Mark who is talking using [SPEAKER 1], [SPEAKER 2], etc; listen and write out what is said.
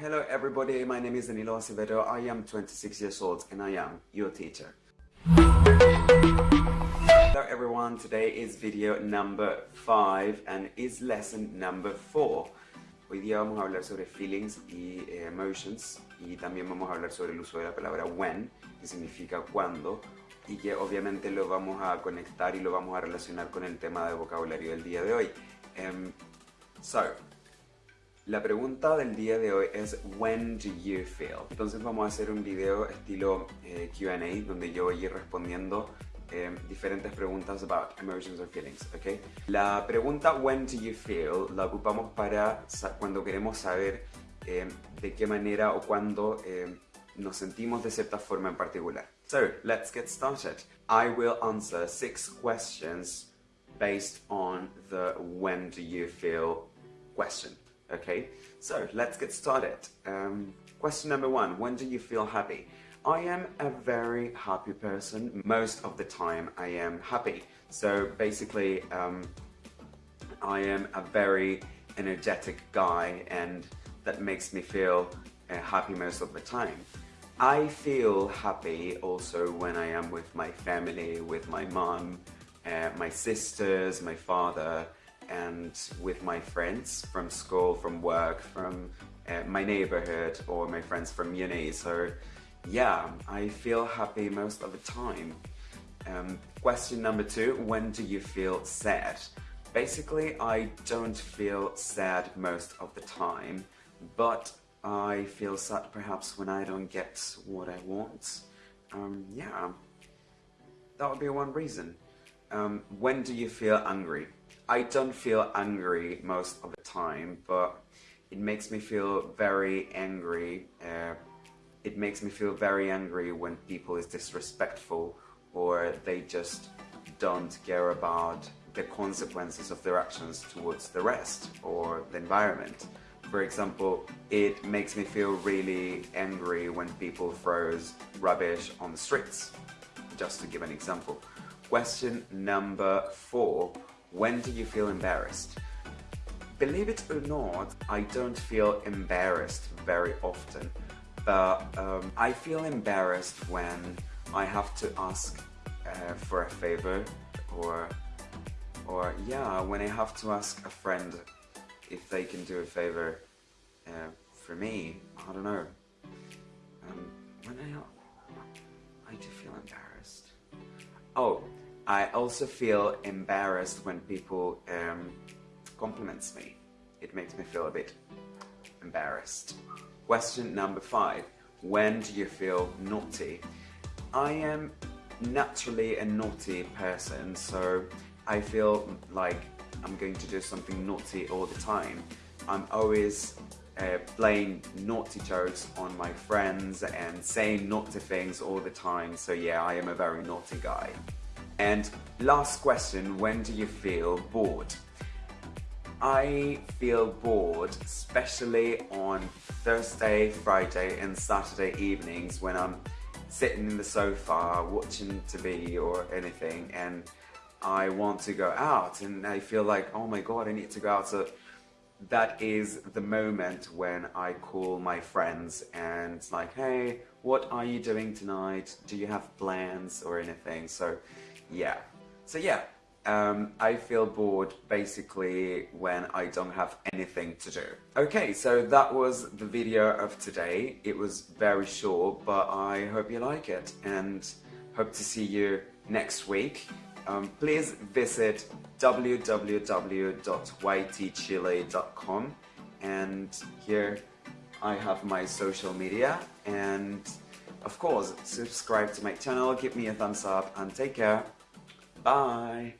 [SPEAKER 1] Hello everybody, my name is Danilo Acevedo. I am 26 years old and I am your teacher. Hello everyone, today is video number 5 and is lesson number 4. Hoy día vamos a hablar sobre feelings y eh, emotions y también vamos a hablar sobre el uso de la palabra when, que significa cuando, y que obviamente lo vamos a conectar y lo vamos a relacionar con el tema de vocabulario del día de hoy. Um, so, la pregunta del día de hoy es When do you feel? Entonces vamos a hacer un video estilo eh, Q&A donde yo voy a ir respondiendo eh, diferentes preguntas about emotions or feelings, ¿ok? La pregunta When do you feel la ocupamos para cuando queremos saber eh, de qué manera o cuándo nos sentimos de cierta forma en particular. So, let's get started. I will answer six questions based on the when do you feel question. Okay, so let's get started. Um, question number one, when do you feel happy? I am a very happy person. Most of the time I am happy. So basically, um, I am a very energetic guy and that makes me feel uh, happy most of the time. I feel happy also when I am with my family, with my mom, uh, my sisters, my father, and with my friends from school, from work, from uh, my neighborhood or my friends from uni. So yeah, I feel happy most of the time. Um, question number two, when do you feel sad? Basically, I don't feel sad most of the time, but I feel sad perhaps when I don't get what I want. Um, yeah, that would be one reason. Um, when do you feel angry? I don't feel angry most of the time, but it makes me feel very angry. Uh, it makes me feel very angry when people is disrespectful or they just don't care about the consequences of their actions towards the rest or the environment. For example, it makes me feel really angry when people throws rubbish on the streets, just to give an example. Question number four, when do you feel embarrassed? Believe it or not, I don't feel embarrassed very often, but um, I feel embarrassed when I have to ask uh, for a favor or or yeah, when I have to ask a friend if they can do a favor uh, for me, I don't know. Um, when I, I do feel embarrassed. Oh, I also feel embarrassed when people um, compliments me. It makes me feel a bit embarrassed. Question number five. When do you feel naughty? I am naturally a naughty person, so I feel like I'm going to do something naughty all the time. I'm always uh, playing naughty jokes on my friends and saying naughty things all the time, so yeah, I am a very naughty guy. And last question, when do you feel bored? I feel bored, especially on Thursday, Friday and Saturday evenings when I'm sitting in the sofa watching TV or anything and I want to go out and I feel like, oh my god, I need to go out. So that is the moment when I call my friends and it's like, hey, what are you doing tonight? Do you have plans or anything? So yeah. So yeah, um, I feel bored basically when I don't have anything to do. Okay, so that was the video of today. It was very short, but I hope you like it and hope to see you next week. Um, please visit www.ytchile.com and here I have my social media and of course subscribe to my channel, give me a thumbs up and take care. Bye.